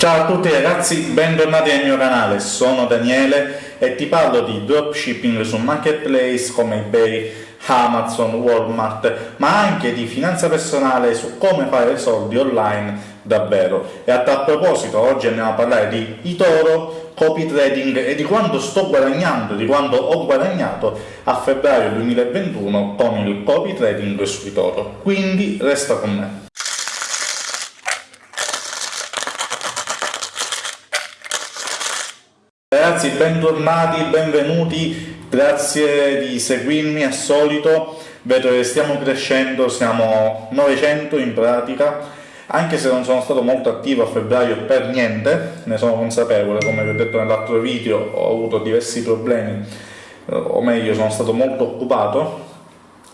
Ciao a tutti ragazzi, bentornati nel mio canale, sono Daniele e ti parlo di dropshipping su marketplace come eBay, Amazon, Walmart, ma anche di finanza personale su come fare soldi online davvero. E a tal proposito oggi andiamo a parlare di eToro, copy trading e di quanto sto guadagnando, di quanto ho guadagnato a febbraio 2021 con il copy trading su eToro. Quindi resta con me. Ragazzi, bentornati, benvenuti, grazie di seguirmi al solito, vedo che stiamo crescendo, siamo 900 in pratica, anche se non sono stato molto attivo a febbraio per niente, ne sono consapevole, come vi ho detto nell'altro video, ho avuto diversi problemi, eh, o meglio sono stato molto occupato,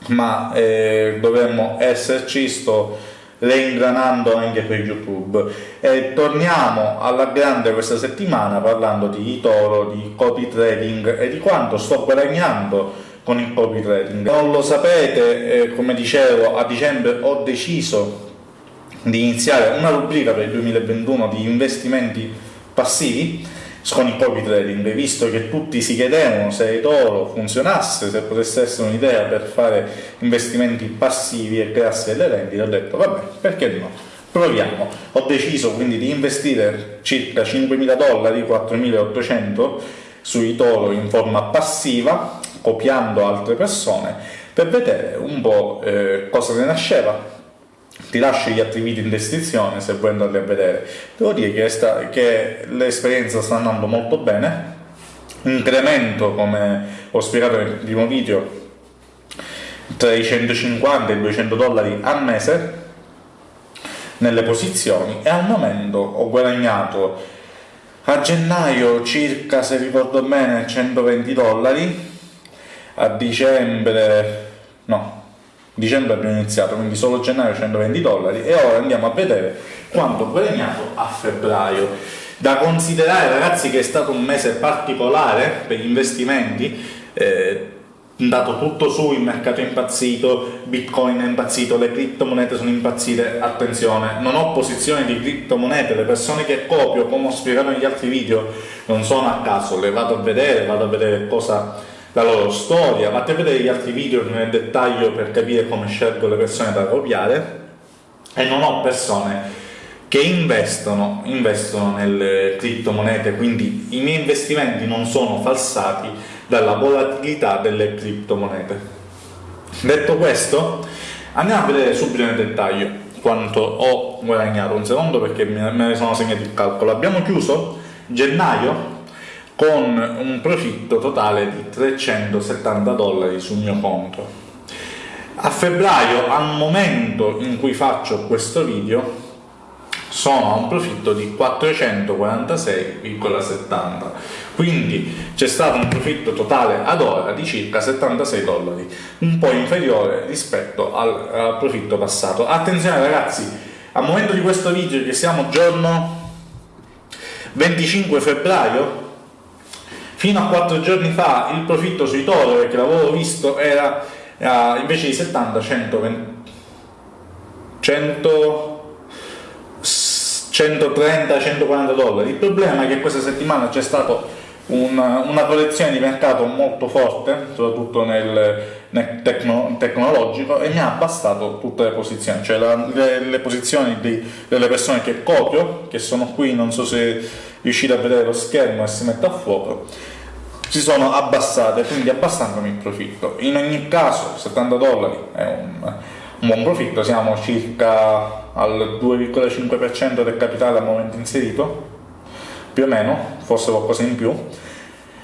ma eh, dovremmo esserci, sto reingranando anche per YouTube. E torniamo alla grande questa settimana parlando di Toro, di copy trading e di quanto sto guadagnando con il copy trading. Non lo sapete, eh, come dicevo, a dicembre ho deciso di iniziare una rubrica per il 2021 di investimenti passivi con il copy trading, visto che tutti si chiedevano se eToro funzionasse, se potesse essere un'idea per fare investimenti passivi e crearsi delle rendite, ho detto vabbè, perché no? Proviamo. Ho deciso quindi di investire circa 5.000 dollari, 4.800 su eToro in forma passiva, copiando altre persone, per vedere un po' eh, cosa ne nasceva, ti lascio gli altri video in descrizione se vuoi andarli a vedere. Devo dire che, che l'esperienza sta andando molto bene, incremento, come ho spiegato nel primo video, tra i 150 e i 200 dollari al mese nelle posizioni e al momento ho guadagnato a gennaio circa, se ricordo bene, 120 dollari, a dicembre, no, dicembre abbiamo iniziato, quindi solo gennaio 120 dollari e ora andiamo a vedere quanto ho guadagnato a febbraio. Da considerare ragazzi che è stato un mese particolare per gli investimenti, eh, andato tutto su, il mercato è impazzito, bitcoin è impazzito, le criptomonete sono impazzite, attenzione, non ho posizioni di criptomonete, le persone che copio, come ho spiegato negli altri video, non sono a caso, le vado a vedere, vado a vedere cosa la loro storia, vatti a vedere gli altri video nel dettaglio per capire come scelgo le persone da copiare e non ho persone che investono, investono nelle criptomonete, quindi i miei investimenti non sono falsati dalla volatilità delle criptomonete. Detto questo, andiamo a vedere subito nel dettaglio quanto ho guadagnato, un secondo perché me ne sono segnato il calcolo. Abbiamo chiuso gennaio con un profitto totale di 370 dollari sul mio conto. A febbraio, al momento in cui faccio questo video, sono a un profitto di 446,70 quindi c'è stato un profitto totale ad ora di circa 76 dollari un po' inferiore rispetto al, al profitto passato attenzione ragazzi al momento di questo video che siamo giorno 25 febbraio Fino a 4 giorni fa il profitto sui toro, che l'avevo visto, era uh, invece di 70, 120, 100, 130, 140 dollari. Il problema è che questa settimana c'è stata una, una correzione di mercato molto forte, soprattutto nel, nel tecno, tecnologico, e mi ha abbassato tutte le posizioni, cioè la, le, le, posizioni di, delle persone che copio, che sono qui, non so se riuscite a vedere lo schermo e si mette a fuoco, si sono abbassate, quindi abbassandomi il profitto. In ogni caso 70 dollari è un, un buon profitto, siamo circa al 2,5% del capitale al momento inserito, più o meno, forse qualcosa in più,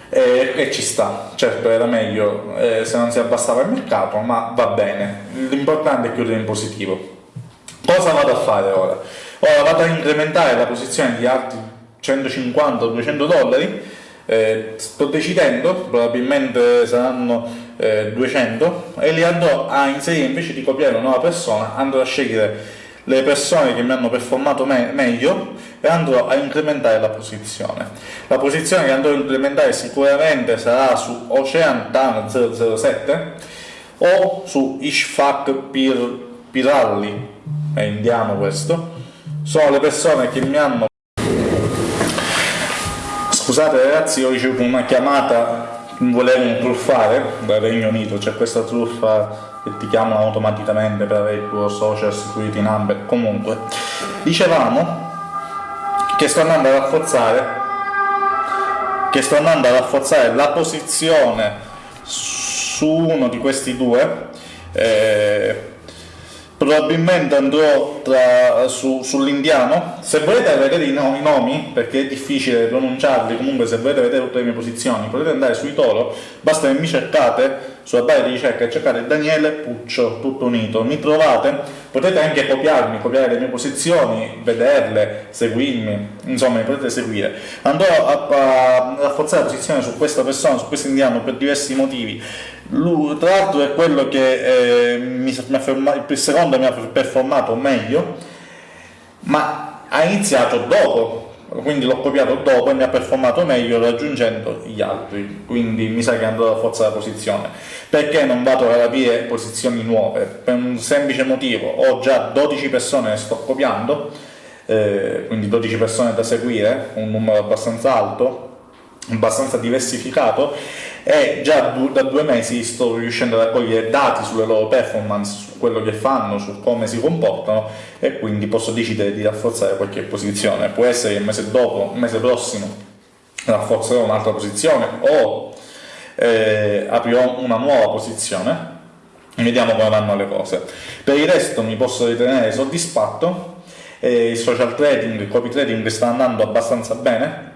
e, e ci sta, certo era meglio eh, se non si abbassava il mercato, ma va bene, l'importante è chiudere in positivo. Cosa vado a fare ora? Ora vado a incrementare la posizione di altri 150-200 dollari, eh, sto decidendo, probabilmente saranno eh, 200, e li andrò a inserire invece di copiare una nuova persona, andrò a scegliere le persone che mi hanno performato me meglio e andrò a incrementare la posizione. La posizione che andrò a incrementare sicuramente sarà su Ocean Tan 007 o su Ishfaq Pir Piralli, è indiano questo, sono le persone che mi hanno Scusate ragazzi, ho ricevuto una chiamata, volevo truffare dal Regno Unito, c'è questa truffa che ti chiamano automaticamente per avere il tuo social security number. Comunque, dicevamo che sto andando a rafforzare che sto andando a rafforzare la posizione su uno di questi due eh, probabilmente andrò tra, su, sull'indiano. Se volete vedere i nomi, i nomi, perché è difficile pronunciarli. Comunque se volete vedere tutte le mie posizioni. Potete andare sui Toro basta che mi cercate sulla barra di ricerca cercate Daniele Puccio tutto unito. Mi trovate? Potete anche copiarmi copiare le mie posizioni vederle seguirmi. Insomma mi potete seguire. Andrò a, a rafforzare la posizione su questa persona su questo indiano per diversi motivi. Lui, tra l'altro è quello che eh, mi, mi fermato, il secondo mi ha performato meglio, ma ha iniziato dopo, quindi l'ho copiato dopo e mi ha performato meglio raggiungendo gli altri, quindi mi sa che andrò a forza la posizione. Perché non vado a capire posizioni nuove? Per un semplice motivo, ho già 12 persone che sto copiando, eh, quindi 12 persone da seguire, un numero abbastanza alto, abbastanza diversificato e già da due mesi sto riuscendo a raccogliere dati sulle loro performance, su quello che fanno, su come si comportano e quindi posso decidere di rafforzare qualche posizione. Può essere che il mese dopo, il mese prossimo, rafforzerò un'altra posizione o eh, aprirò una nuova posizione e vediamo come vanno le cose. Per il resto mi posso ritenere soddisfatto, eh, il social trading, il copy trading sta andando abbastanza bene,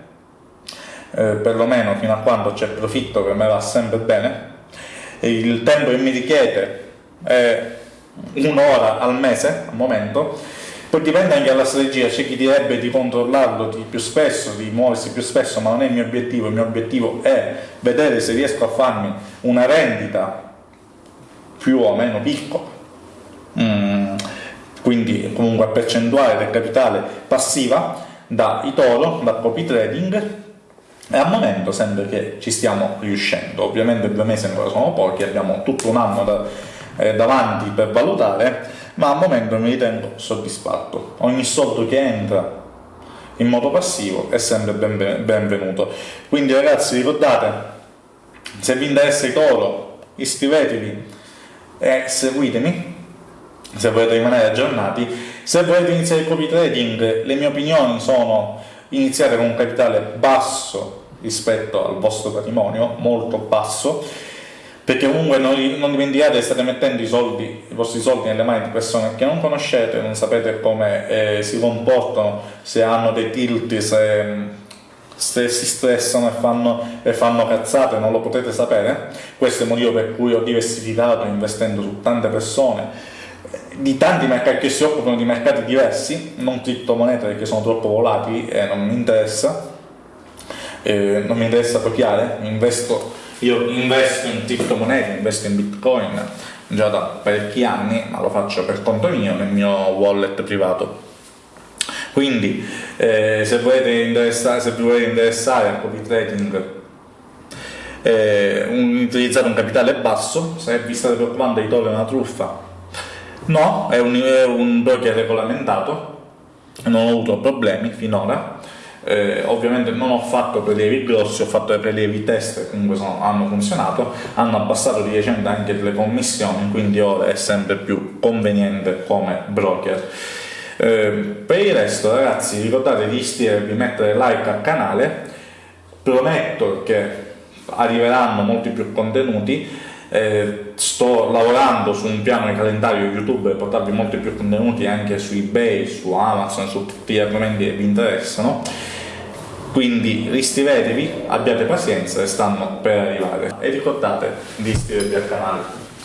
eh, perlomeno fino a quando c'è profitto che me va sempre bene, il tempo che mi richiede è un'ora al mese al momento, poi dipende anche dalla strategia, c'è chi direbbe di controllarlo di più spesso, di muoversi più spesso, ma non è il mio obiettivo, il mio obiettivo è vedere se riesco a farmi una rendita più o meno piccola, mm, quindi comunque a percentuale del capitale passiva da Itoro, da copy trading, e al momento sembra che ci stiamo riuscendo, ovviamente due mesi ancora sono pochi, abbiamo tutto un anno da, eh, davanti per valutare, ma al momento mi ritengo soddisfatto. Ogni soldo che entra in modo passivo è sempre ben, benvenuto. Quindi ragazzi ricordate, se vi interessa i toro, iscrivetevi e seguitemi se volete rimanere aggiornati. Se volete iniziare il copy trading, le mie opinioni sono iniziare con un capitale basso rispetto al vostro patrimonio, molto basso, perché comunque non, non dimenticate state mettendo i, soldi, i vostri soldi nelle mani di persone che non conoscete, non sapete come eh, si comportano, se hanno dei tilt, se, se si stressano e fanno, e fanno cazzate, non lo potete sapere. Questo è il motivo per cui ho diversificato investendo su tante persone di tanti mercati che si occupano di mercati diversi, non criptomonete perché sono troppo volatili e non mi interessa, eh, non mi interessa copiare, investo, io investo in criptomonete, investo in bitcoin già da parecchi anni, ma lo faccio per conto mio nel mio wallet privato. Quindi eh, se, se vi volete interessare al copy trading eh, un, utilizzate un capitale basso, se vi state preoccupando di togliere una truffa No, è un, è un broker regolamentato, non ho avuto problemi finora. Eh, ovviamente non ho fatto prelievi grossi, ho fatto dei prelievi test che comunque sono, hanno funzionato, hanno abbassato di recente anche le commissioni, quindi ora è sempre più conveniente come broker. Eh, per il resto ragazzi ricordate di iscrivervi, mettere like al canale, prometto che arriveranno molti più contenuti eh, sto lavorando su un piano di calendario YouTube per portarvi molti più contenuti anche su eBay, su Amazon, su tutti gli argomenti che vi interessano. Quindi iscrivetevi, abbiate pazienza e stanno per arrivare. E ricordate di iscrivervi al canale.